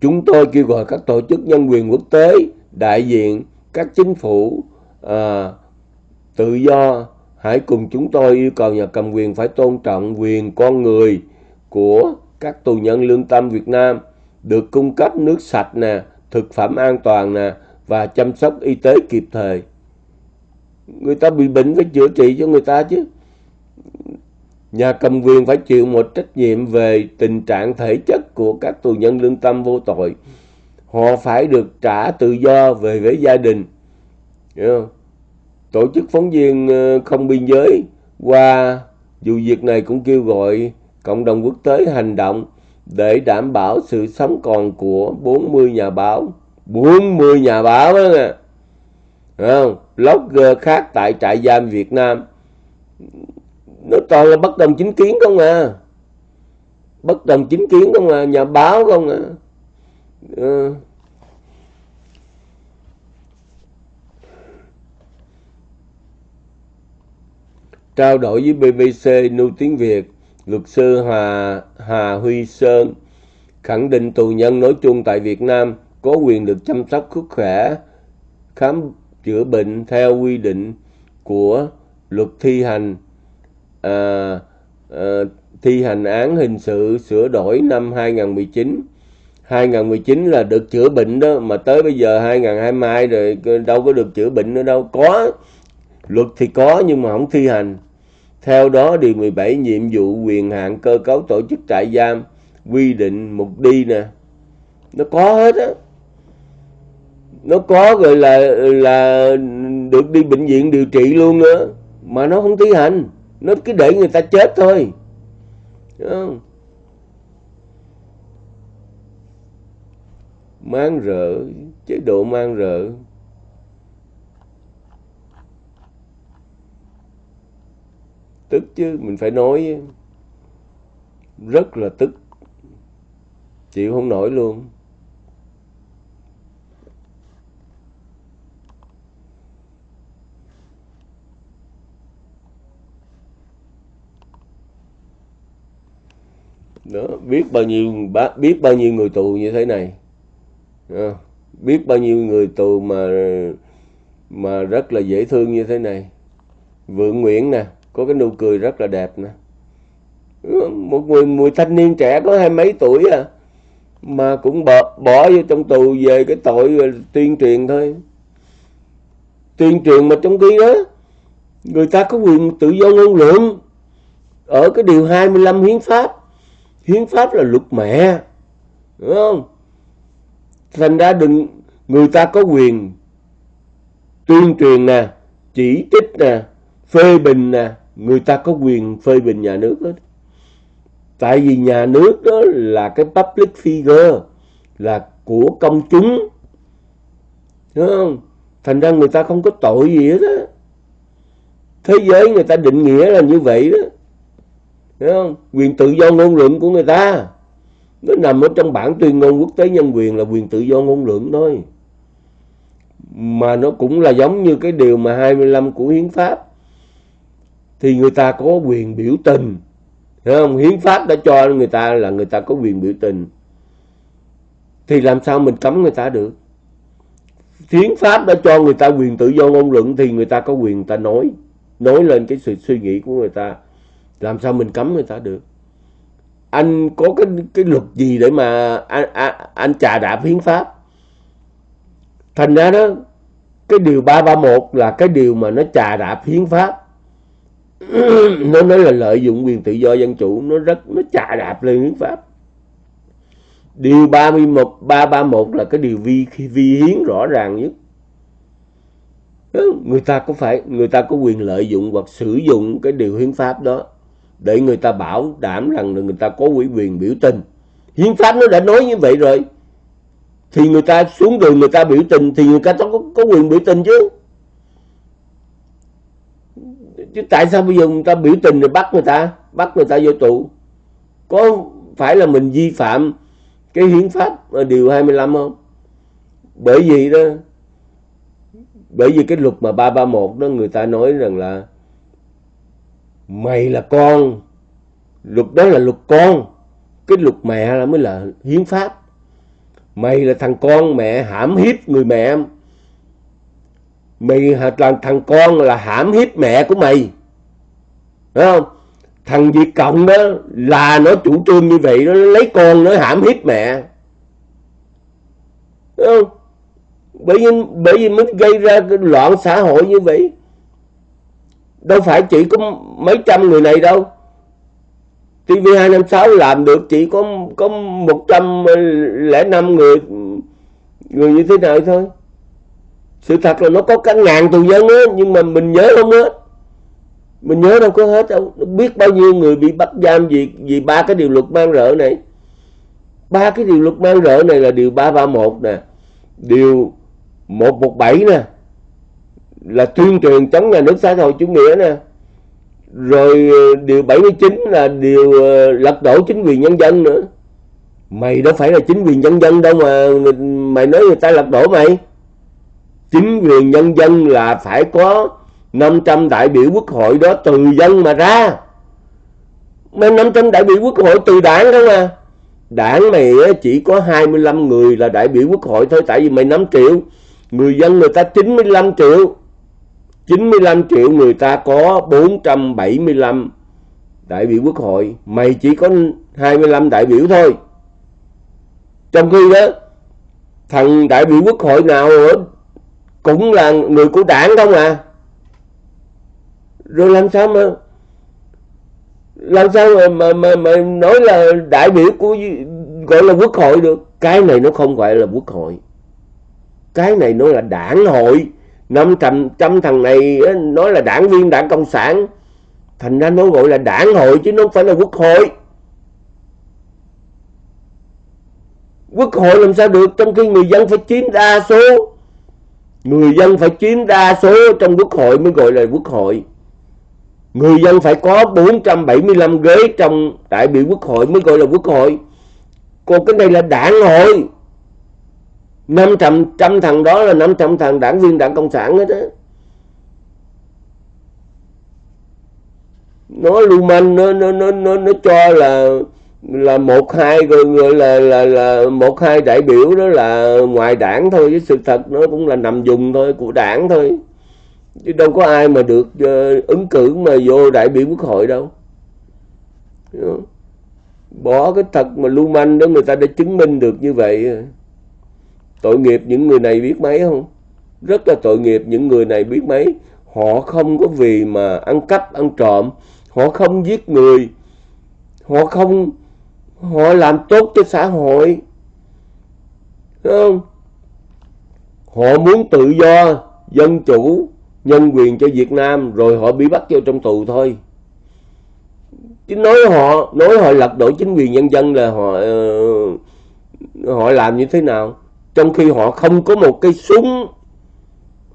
chúng tôi kêu gọi các tổ chức nhân quyền quốc tế đại diện các chính phủ à, tự do hãy cùng chúng tôi yêu cầu nhà cầm quyền phải tôn trọng quyền con người của các tù nhân lương tâm Việt Nam được cung cấp nước sạch nè, thực phẩm an toàn nè và chăm sóc y tế kịp thời. Người ta bị bệnh phải chữa trị cho người ta chứ. Nhà cầm quyền phải chịu một trách nhiệm về tình trạng thể chất của các tù nhân lương tâm vô tội. Họ phải được trả tự do về với gia đình. Tổ chức phóng viên ờ, không biên giới qua vụ việc này cũng kêu gọi cộng đồng quốc tế hành động để đảm bảo sự sống còn của 40 nhà báo. 40 nhà báo đó nè. Không? Blogger khác tại trại giam Việt Nam nó toàn là bất đồng chính kiến không à bất đồng chính kiến không à nhà báo không à ừ. trao đổi với BBC Nu Tiếng Việt, luật sư Hà, Hà Huy Sơn khẳng định tù nhân nói chung tại Việt Nam có quyền được chăm sóc sức khỏe, khám chữa bệnh theo quy định của luật thi hành à, à, thi hành án hình sự sửa đổi năm 2019 2019 là được chữa bệnh đó mà tới bây giờ 2022 rồi đâu có được chữa bệnh nữa đâu. Có luật thì có nhưng mà không thi hành. Theo đó điều 17 nhiệm vụ quyền hạn cơ cấu tổ chức trại giam quy định mục đi nè. Nó có hết á. Nó có rồi là là được đi bệnh viện điều trị luôn nữa mà nó không thi hành nó cứ để người ta chết thôi. Không? mang rợ, chế độ mang rợ. Tức chứ, mình phải nói, rất là tức. Chịu không nổi luôn. Đó biết bao nhiêu biết bao nhiêu người tù như thế này. Đó. biết bao nhiêu người tù mà mà rất là dễ thương như thế này. Vượng nguyễn nè có cái nụ cười rất là đẹp nè. Một người mùi thanh niên trẻ có hai mấy tuổi à mà cũng bỏ, bỏ vô trong tù về cái tội à, tuyên truyền thôi. Tuyên truyền mà trong khi đó người ta có quyền tự do ngôn luận. Ở cái điều 25 hiến pháp hiến pháp là luật mẹ, đúng không? Thành ra đừng, người ta có quyền tuyên truyền nè, chỉ trích nè, phê bình nè, người ta có quyền phê bình nhà nước hết. Tại vì nhà nước đó là cái public figure, là của công chúng, đúng không? Thành ra người ta không có tội gì hết á. Thế giới người ta định nghĩa là như vậy đó. Thấy không? quyền tự do ngôn luận của người ta. Nó nằm ở trong bản tuyên ngôn quốc tế nhân quyền là quyền tự do ngôn luận thôi. Mà nó cũng là giống như cái điều mà 25 của hiến pháp. Thì người ta có quyền biểu tình. Thấy không? hiến pháp đã cho người ta là người ta có quyền biểu tình. Thì làm sao mình cấm người ta được? Hiến pháp đã cho người ta quyền tự do ngôn luận thì người ta có quyền người ta nói. Nói lên cái sự suy nghĩ của người ta làm sao mình cấm người ta được? Anh có cái cái luật gì để mà anh anh, anh chà đạp hiến pháp? Thành ra đó cái điều 331 là cái điều mà nó chà đạp hiến pháp. *clears throat* Nó nói là lợi dụng quyền tự do dân chủ nó rất nó chà đạp lên hiến pháp. Điều 31 331 là cái điều vi vi hiến rõ ràng nhất. Người ta có phải người ta có quyền lợi dụng hoặc sử dụng cái điều hiến pháp đó để người ta bảo đảm rằng là người ta có ủy quyền biểu tình. Hiến pháp nó đã nói như vậy rồi. Thì người ta xuống đường người ta biểu tình thì người ta có, có quyền biểu tình chứ. Chứ tại sao bây giờ người ta biểu tình rồi bắt người ta bắt người ta vô tù? Có phải là mình vi phạm cái hiến pháp ở điều 25 không? Bởi vì đó bởi vì cái luật mà 331 đó người ta nói rằng là mày là con. Luật đó là luật con. Cái luật mẹ là mới là hiến pháp. Mày là thằng con mẹ hãm hiếp người mẹ. Mày là thằng con là hãm hiếp mẹ của mày. Phải không? Thằng Việt Cộng đó là nó chủ trương như vậy, nó lấy con nó hãm hiếp mẹ. Đúng không? Bởi vì bởi vì mới gây ra cái loạn xã hội như vậy đâu phải chỉ có mấy trăm người này đâu. TV256 làm được chỉ có có 105 người người như thế nào thôi. Sự thật là nó có cả ngàn tù dân á, nhưng mà mình nhớ không hết. Mình nhớ đâu có hết đâu. Biết bao nhiêu người bị bắt giam vì vì ba cái điều luật mang rợ này. Ba cái điều luật mang rợ này là điều 331 nè. Điều 117 nè là tuyên truyền chống nhà nước xã hội chủ nghĩa nè. Rồi ờ, điều 79 là điều ờ, lật đổ chính quyền nhân dân nữa. Mày đâu phải là chính quyền nhân dân đâu mà mày nói người ta lật đổ mày. Chính quyền nhân dân là phải có 500 đại biểu quốc hội đó từ dân mà ra. Mấy 500 đại biểu quốc hội từ đảng đó mà. Đảng mày chỉ có 25 người là đại biểu quốc hội thôi, tại vì mày 5 triệu. Người dân người ta 95 triệu. 95 triệu người ta có 475 đại biểu quốc hội. Mày chỉ có 25 đại biểu thôi. Trong khi đó thằng đại biểu quốc hội nào cũng là người của đảng không à? Rồi làm sao mà làm sao mà mà, mà, mà nói là đại biểu của gọi là quốc hội được? Cái này nó không phải là quốc hội. Cái này nó là đảng hội năm trăm trăm thằng này nói là đảng viên đảng cộng sản. Thành ra nó gọi là đảng hội chứ nó không phải là quốc hội. Quốc hội làm sao được? Trong khi người dân phải chiếm đa số. Người dân phải chiếm đa số trong quốc hội mới gọi là quốc hội. Người dân phải có 475 ghế trong đại biểu quốc hội mới gọi là quốc hội. Còn cái này là đảng hội. 500 trăm thằng đó là 500 thằng đảng viên đảng Cộng sản hết á. Nó lưu manh nó, nó, nó, nó, nó cho là là một hai rồi gọi là là là một hai đại biểu đó là ngoài đảng thôi với sự thật nó cũng là nằm dùng thôi của đảng thôi. Chứ đâu có ai mà được uh, ứng cử mà vô đại biểu quốc hội đâu. Bỏ cái thật mà lưu manh đó người ta đã chứng minh được như vậy tội nghiệp những người này biết mấy không? Rất là tội nghiệp những người này biết mấy. Họ không có vì mà ăn cắp, ăn trộm. Họ không giết người. Họ không, họ làm tốt cho xã hội. Đúng không? Họ muốn tự do, dân chủ, nhân quyền cho Việt Nam, rồi họ bị bắt vô trong tù thôi. Chứ nói họ nói họ lật đổ chính quyền nhân dân là họ ờ, họ làm như thế nào? Trong khi họ không có một cái súng,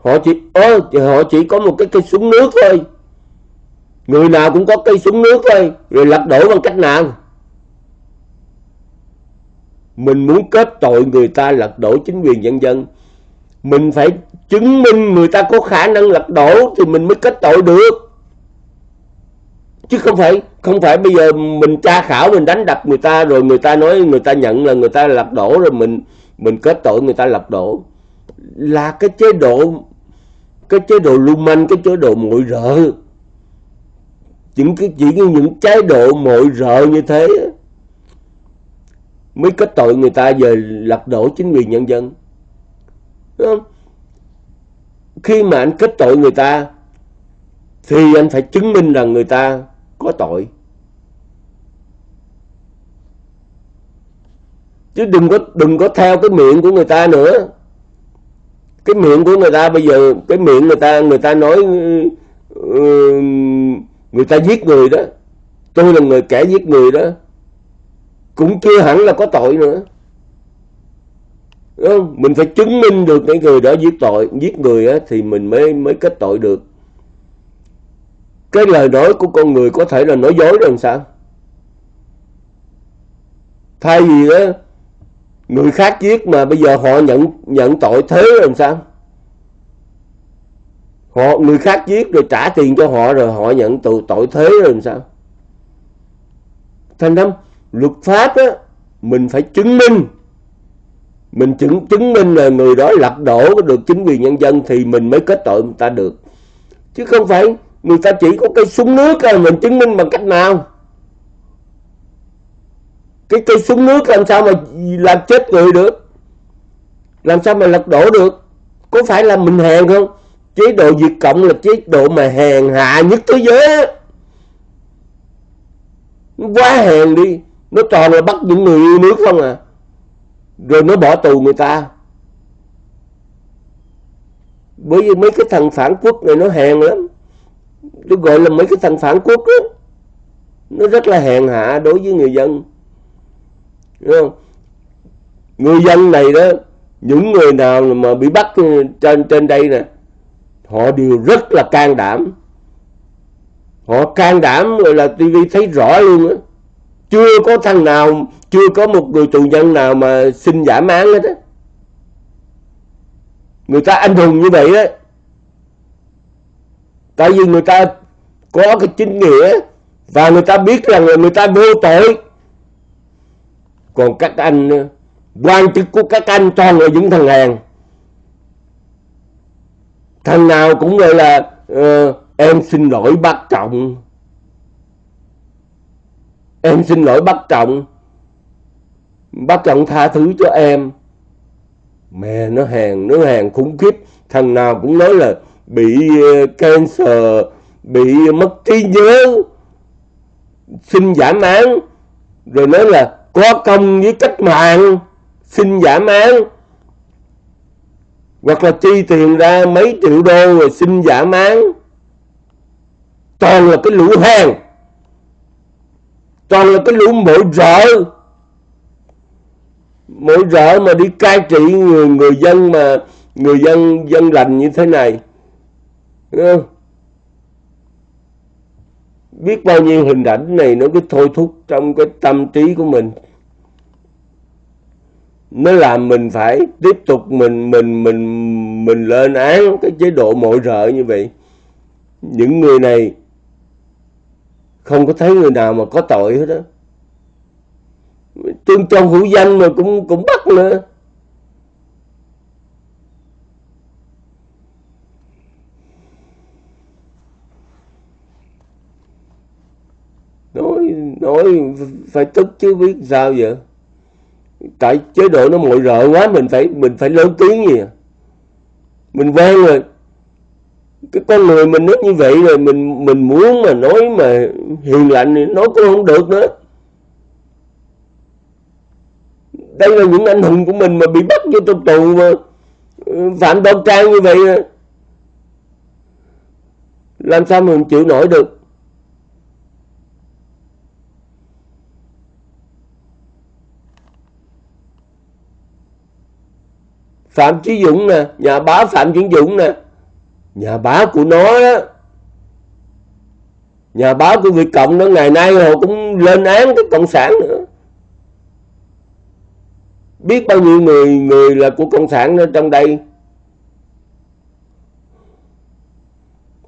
họ chỉ, ơ họ chỉ có một cái cây súng nước thôi. Người nào cũng có cây súng nước thôi, rồi lật đổ bằng cách nào? Mình muốn kết tội người ta lật đổ chính quyền nhân dân. Mình phải chứng minh người ta có khả năng lật đổ thì mình mới kết tội được. Chứ không phải không phải bây giờ mình tra khảo, mình đánh đập người ta, rồi người ta nói, người ta nhận là người ta lật đổ rồi mình mình kết tội người ta lật đổ. Là cái chế độ, cái chế độ lưu manh, cái chế độ muội rợ. Những cái, chỉ những chế độ muội rợ như thế mới kết tội người ta về lật đổ chính quyền nhân dân. Đúng không? khi mà anh kết tội người ta, thì anh phải chứng minh rằng người ta có tội. Chứ đừng có đừng có theo cái miệng của người ta nữa. Cái miệng của người ta bây giờ cái miệng người ta người ta nói ừ, ừ, người ta giết người đó. Tôi là người kẻ giết người đó. Cũng chưa hẳn là có tội nữa. Đúng không? mình phải chứng minh được cái người đó giết tội giết người á, thì mình mới mới kết tội được. Cái lời nói của con người có thể là nói dối rồi làm sao? Thay vì đó người khác giết mà bây giờ họ nhận nhận tội thế làm sao? Họ, người khác giết rồi trả tiền cho họ rồi họ nhận tội tội thế rồi làm sao? Thành năm luật pháp á, mình phải chứng minh. Mình chứng chứng minh là người đó lật đổ được chính quyền nhân dân thì mình mới kết tội người ta được. Chứ không phải người ta chỉ có cây súng nước là mình chứng minh bằng cách nào? Cái cây súng nước làm sao mà làm chết người được? Làm sao mà lật đổ được? Có phải là mình hèn không? Chế độ diệt Cộng là chế độ mà hèn hạ nhất thế giới quá hèn đi, nó toàn là bắt những người yêu nước không à. Rồi nó bỏ tù người ta. Bởi vì mấy cái thằng phản quốc này nó hèn lắm. Tôi gọi là mấy cái thằng phản quốc đó nó rất là hèn hạ đối với người dân. Đúng không? người dân này đó, những người nào mà bị bắt trên trên đây nè, họ đều rất là can đảm. Họ can đảm rồi là tivi thấy rõ luôn á. Chưa có thằng nào, chưa có một người tù nhân nào mà xin giảm án hết á. Người ta anh hùng như vậy đó tại vì người ta có cái chính nghĩa và người ta biết rằng là người ta vô tội còn các anh ờ, quan chức của các anh toàn là những thằng hèn thằng nào cũng gọi là uh, em xin lỗi bác trọng. Em xin lỗi bác trọng. Bác trọng tha thứ cho em. Mẹ nó hèn nó hèn khủng khiếp. Thằng nào cũng nói là bị ờ, cancer bị mất trí nhớ xin giảm án rồi nói là có công với cách mạng xin giảm án. Hoặc là chi tiền ra mấy triệu đô rồi xin giảm án. Toàn là cái lũ hèn toàn là cái lũ mỗi rợ. Mỗi rợ mà đi cai trị người, người dân mà người dân dân lành như thế này. Đúng không? biết bao nhiêu hình ảnh này nó cứ thôi thúc trong cái tâm trí của mình nó làm mình phải tiếp tục mình mình mình mình lên án cái chế độ mọi rợ như vậy. Những người này không có thấy người nào mà có tội hết đó tương trong hữu danh mà cũng cũng bắt nữa. Nói nói phải tức chứ biết sao vậy? Tại chế độ nó mội rợ quá, mình phải mình phải lớn tiếng gì à? mình quen rồi. Cái con người mình nó như vậy rồi, mình mình muốn mà nói mà hiền lành thì nói cũng không được nữa. Đây là những anh hùng của mình mà bị bắt vô trong tù mà ừ, phạm đoan trang như vậy à. làm sao mình chịu nổi được? Phạm Chí Dũng nè, nhà báo Phạm Chí Dũng nè, nhà báo của nó đó. Nhà báo của Việt Cộng đó ngày nay họ cũng lên án cái cộng sản nữa. Biết bao nhiêu người người là của cộng sản ở trong đây.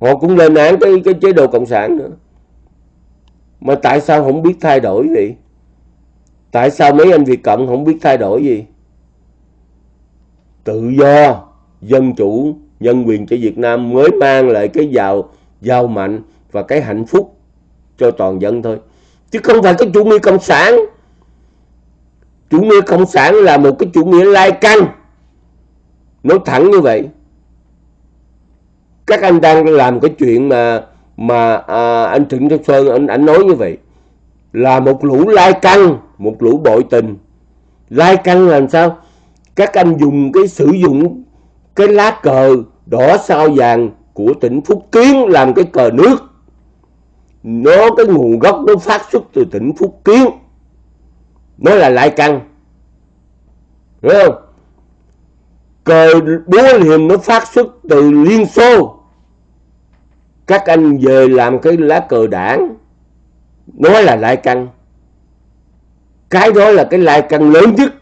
Họ cũng lên án cái cái chế độ cộng sản nữa. Mà tại sao không biết thay đổi vậy? Tại sao mấy anh Việt Cộng không biết thay đổi gì? Tự do dân chủ nhân quyền cho Việt Nam mới mang lại cái giàu giàu mạnh và cái hạnh phúc cho toàn dân thôi. Chứ không phải cái chủ nghĩa cộng sản. Chủ nghĩa cộng sản là một cái chủ nghĩa lai căng nói thẳng như vậy. Các anh đang làm cái chuyện mà mà à, anh Trịnh Đức Sơn anh, anh nói như vậy. Là một lũ lai căng một lũ bội tình. Lai căng làm sao? Các anh dùng cái sử dụng cái lá cờ đỏ sao vàng của tỉnh Phúc Kiến làm cái cờ nước. Nó cái nguồn gốc nó phát xuất từ tỉnh Phúc Kiến. Nó là lai căng. Hiểu không? Cờ búa liềm nó phát xuất từ Liên Xô. Các anh về làm cái lá cờ đảng. Nó là lai căng. Cái đó là cái lai căng lớn nhất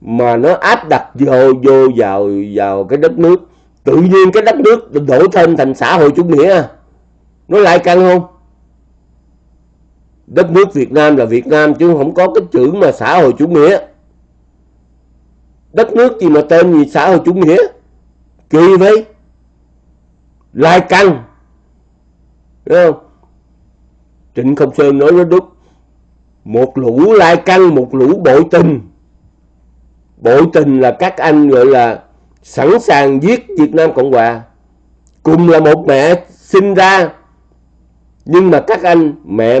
mà nó áp đặt vô vô vào vào cái đất nước. Tự nhiên cái đất nước đổ thêm thành xã hội chủ nghĩa. Nó lại căng không? Đất nước Việt Nam là Việt Nam chứ không có cái chữ mà xã hội chủ nghĩa. Đất nước gì mà tên gì xã hội chủ nghĩa? Kỳ vậy lai căng. Đúng không? Trịnh Công Sơn nói với đúng. Một lũ lai căng, một lũ bội tình bội tình là các anh gọi là sẵn sàng giết Việt Nam Cộng Hòa. Cùng là một mẹ sinh ra. Nhưng mà các anh, mẹ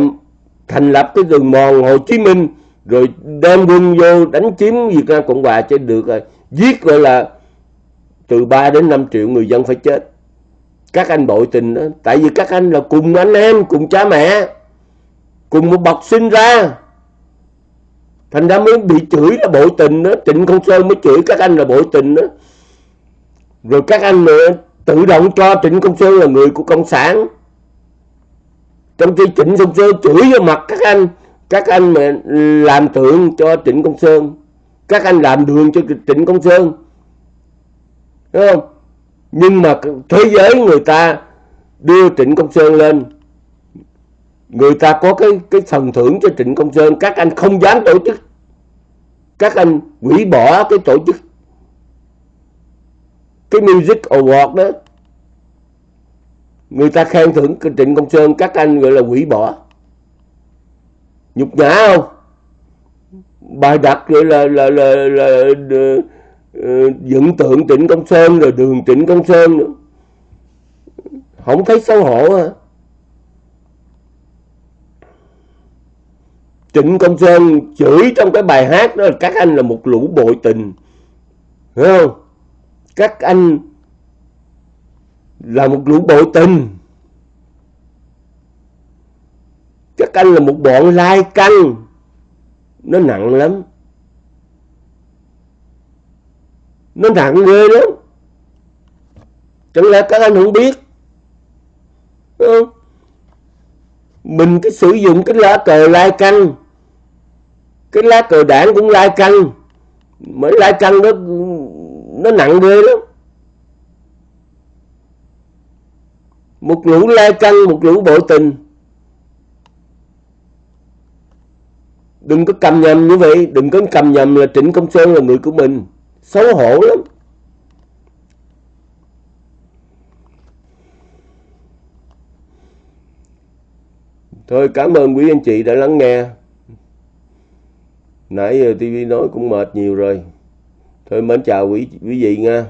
thành lập cái đường mòn Hồ Chí Minh, rồi đem quân vô đánh chiếm Việt Nam Cộng Hòa cho được rồi giết gọi là từ 3 đến 5 triệu người dân phải chết. Các anh bội tình đó, tại vì các anh là cùng anh em, cùng cha mẹ, cùng một bọc sinh ra thành ra mới bị chửi là bội tình đó. Trịnh công sơn mới chửi các anh là bội tình đó. Rồi các anh nữa tự động cho trịnh công sơn là người của cộng sản. Trong khi trịnh công sơn chửi vào mặt các anh các anh mà làm tượng cho trịnh công sơn, các anh làm đường cho trịnh công sơn. Đúng không? Nhưng mà thế giới người ta đưa trịnh công sơn lên người ta có cái cái phần thưởng cho Trịnh Công Sơn các anh không dám tổ chức. Các anh hủy bỏ cái tổ chức. Cái Music Award đó người ta khen thưởng Trịnh Công Sơn các anh gọi là hủy bỏ. Nhục nhã không? Bài đặt gọi là là là, là, là, là ờ, dựng tượng Trịnh Công Sơn rồi đường Trịnh Công Sơn nữa. Không thấy xấu hổ hả? Trịnh Công Sơn chửi trong cái bài hát đó là các anh là một lũ bội tình. Hiểu không? Các anh là một lũ bội tình. Các anh là một bọn lai căng. Nó nặng lắm. Nó nặng ghê lắm. Chẳng lẽ các anh không biết? Đúng không? Mình cái sử dụng cái lá cờ lai căng cái lá cờ đảng cũng lai căng. Mấy lai căng đó, nó nặng ghê lắm. Một lũ lai căng, một lũ bội tình. Đừng có cầm nhầm như vậy. Đừng có cầm nhầm là trịnh công sơn là người của mình. Xấu hổ lắm. Thôi, cảm ơn quý anh chị đã lắng nghe nãy giờ TV nói cũng mệt nhiều rồi. Thôi mến chào quý quý vị nha.